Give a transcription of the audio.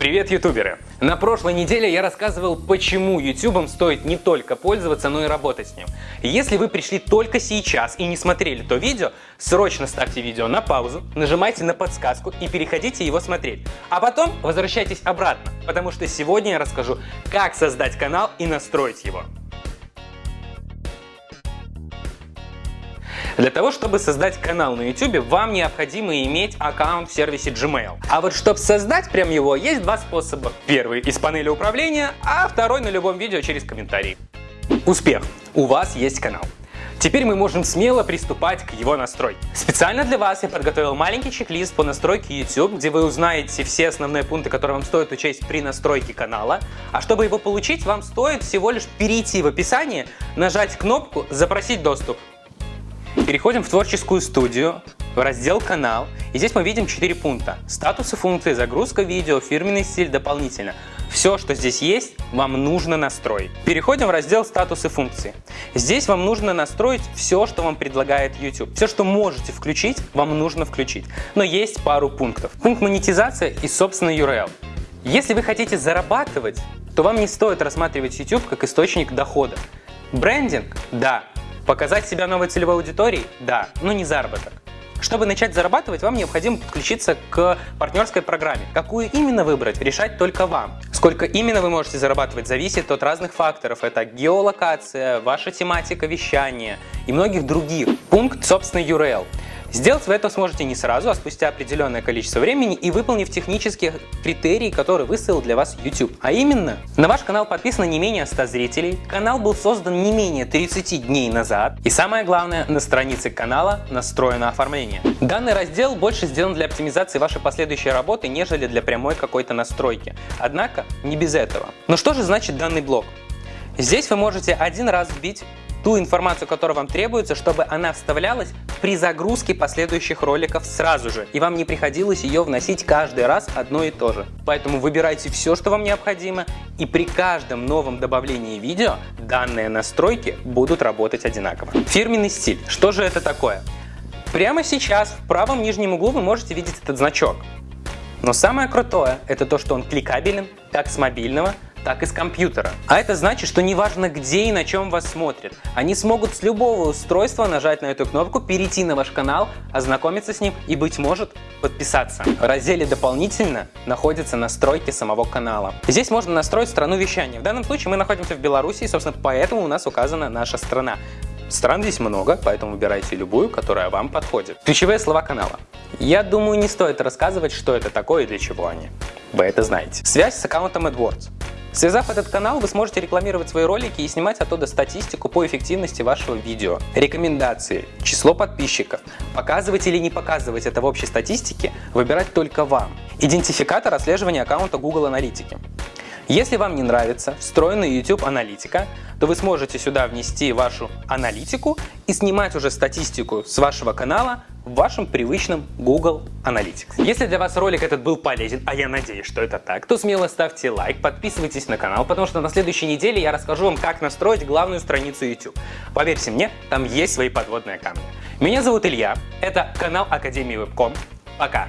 Привет, ютуберы! На прошлой неделе я рассказывал, почему ютубом стоит не только пользоваться, но и работать с ним. Если вы пришли только сейчас и не смотрели то видео, срочно ставьте видео на паузу, нажимайте на подсказку и переходите его смотреть. А потом возвращайтесь обратно, потому что сегодня я расскажу, как создать канал и настроить его. Для того, чтобы создать канал на YouTube, вам необходимо иметь аккаунт в сервисе Gmail. А вот чтобы создать прям его, есть два способа. Первый из панели управления, а второй на любом видео через комментарии. Успех! У вас есть канал. Теперь мы можем смело приступать к его настройке. Специально для вас я подготовил маленький чек-лист по настройке YouTube, где вы узнаете все основные пункты, которые вам стоит учесть при настройке канала. А чтобы его получить, вам стоит всего лишь перейти в описание, нажать кнопку «Запросить доступ». Переходим в творческую студию, в раздел «Канал». И здесь мы видим 4 пункта. Статусы функции, загрузка видео, фирменный стиль дополнительно. Все, что здесь есть, вам нужно настроить. Переходим в раздел «Статусы функции». Здесь вам нужно настроить все, что вам предлагает YouTube. Все, что можете включить, вам нужно включить. Но есть пару пунктов. Пункт монетизация и собственный URL. Если вы хотите зарабатывать, то вам не стоит рассматривать YouTube как источник дохода. Брендинг? Да. Показать себя новой целевой аудитории? Да, но не заработок. Чтобы начать зарабатывать, вам необходимо подключиться к партнерской программе. Какую именно выбрать, решать только вам. Сколько именно вы можете зарабатывать, зависит от разных факторов. Это геолокация, ваша тематика вещания и многих других. Пункт, собственно, URL. Сделать вы это сможете не сразу, а спустя определенное количество времени и выполнив технические критерии, которые выставил для вас YouTube. А именно, на ваш канал подписано не менее 100 зрителей, канал был создан не менее 30 дней назад и самое главное, на странице канала настроено оформление. Данный раздел больше сделан для оптимизации вашей последующей работы, нежели для прямой какой-то настройки. Однако, не без этого. Но что же значит данный блок? Здесь вы можете один раз вбить ту информацию, которая вам требуется, чтобы она вставлялась при загрузке последующих роликов сразу же, и вам не приходилось ее вносить каждый раз одно и то же. Поэтому выбирайте все, что вам необходимо, и при каждом новом добавлении видео данные настройки будут работать одинаково. Фирменный стиль. Что же это такое? Прямо сейчас в правом нижнем углу вы можете видеть этот значок. Но самое крутое – это то, что он кликабелен как с мобильного, так и с компьютера. А это значит, что неважно где и на чем вас смотрят, они смогут с любого устройства нажать на эту кнопку, перейти на ваш канал, ознакомиться с ним и, быть может, подписаться. В разделе «Дополнительно» находятся настройки самого канала. Здесь можно настроить страну вещания. В данном случае мы находимся в Беларуси, и, собственно, поэтому у нас указана наша страна. Стран здесь много, поэтому выбирайте любую, которая вам подходит. Ключевые слова канала. Я думаю, не стоит рассказывать, что это такое и для чего они. Вы это знаете. Связь с аккаунтом AdWords. Связав этот канал, вы сможете рекламировать свои ролики и снимать оттуда статистику по эффективности вашего видео. Рекомендации, число подписчиков. Показывать или не показывать это в общей статистике выбирать только вам. Идентификатор отслеживания аккаунта Google Аналитики. Если вам не нравится встроенная YouTube аналитика, то вы сможете сюда внести вашу аналитику и снимать уже статистику с вашего канала в вашем привычном Google Analytics. Если для вас ролик этот был полезен, а я надеюсь, что это так, то смело ставьте лайк, подписывайтесь на канал, потому что на следующей неделе я расскажу вам, как настроить главную страницу YouTube. Поверьте мне, там есть свои подводные камни. Меня зовут Илья, это канал Академии Вебком. Пока!